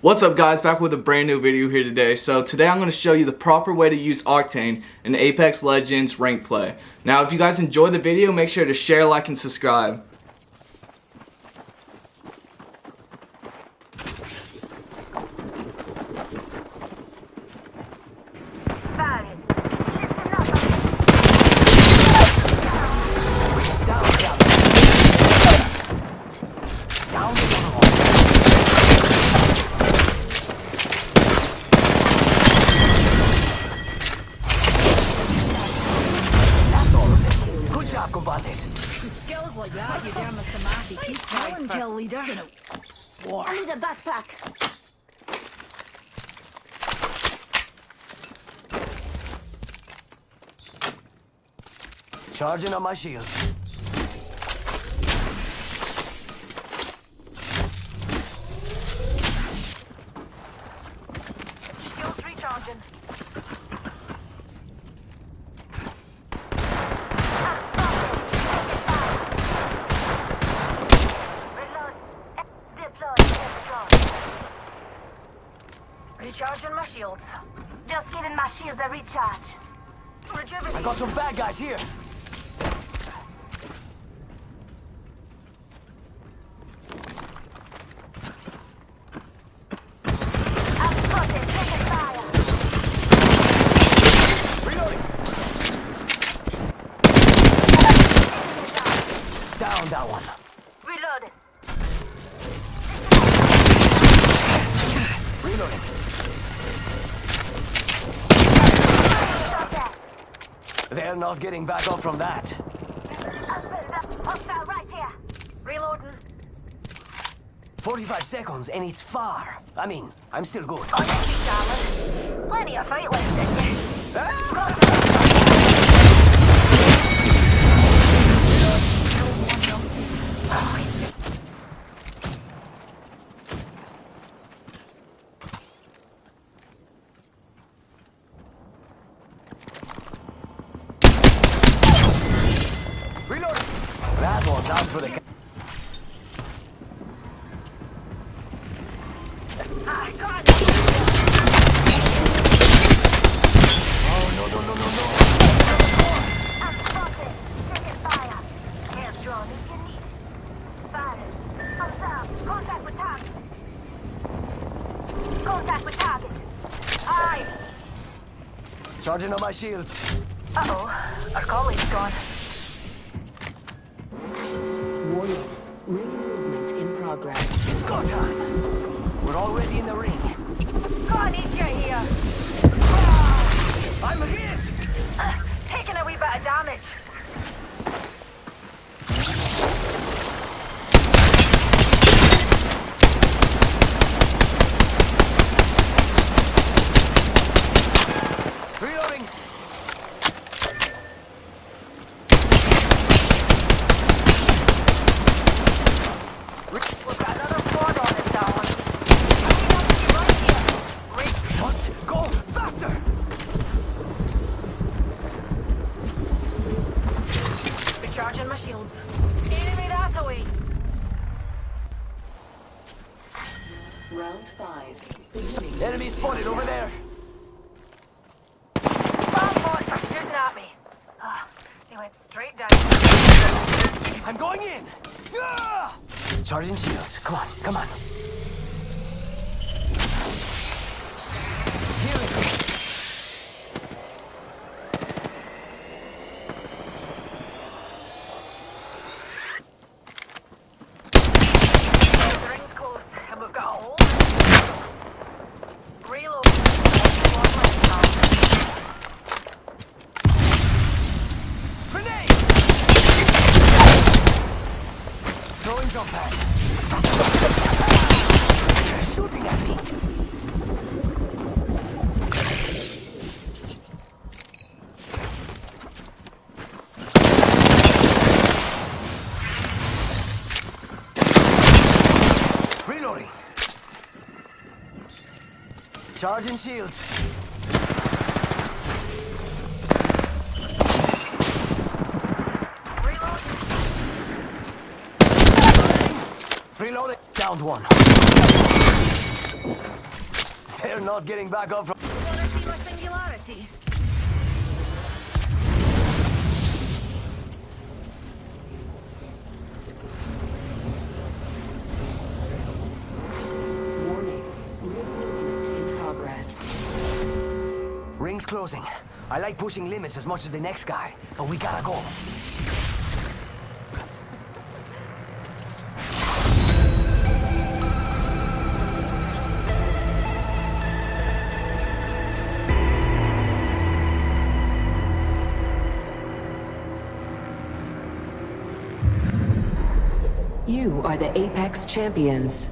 What's up guys, back with a brand new video here today. So today I'm going to show you the proper way to use Octane in Apex Legends rank play. Now if you guys enjoy the video, make sure to share, like, and subscribe. Keep going, kill leader. War. I need a backpack. Charging on my shields. Just giving my shields a recharge. I got some bad guys here. I'm spotted. Taking fire. Reloading. Down that one. Reloading. Reloading. Stop that. They're not getting back up from that. Hostile right here. Reloading. 45 seconds and it's far. I mean, I'm still good. On your feet, darling. Plenty of fight left in you. Reloading. That one's for the... Ah, God. Oh, no, no, no, no, no. I'm spotted. Taking fire. Hands drawn if you need it. Observe. Contact with target. Contact with target. Aye. Charging on my shields. Uh-oh. Our colleague's gone. Warning. Ring movement in progress. It's go time. We're already in the ring. God, need you here. I'm hit! Uh, taking a wee bit of damage. Reloading. We've got another squad on us, darling. Hurry up, keep right here. Re- What? Go faster! Recharging my shields. Enemy that away. Round five. Enemy spotted over there. Bomb bots are shooting at me. Ah, they went straight down. I'm going in. Ah! Charging shields. Come on, come on. Healing. The ring's close, and we've got a hole. Reload. Squad left now. Grenade! Jump pad. They're shooting at me. Reloading. Charging shields. Reloading. Downed one. They're not getting back up from. Wanna see my singularity? Warning. Movement in progress. Ring's closing. I like pushing limits as much as the next guy, but we gotta go. You are the Apex Champions.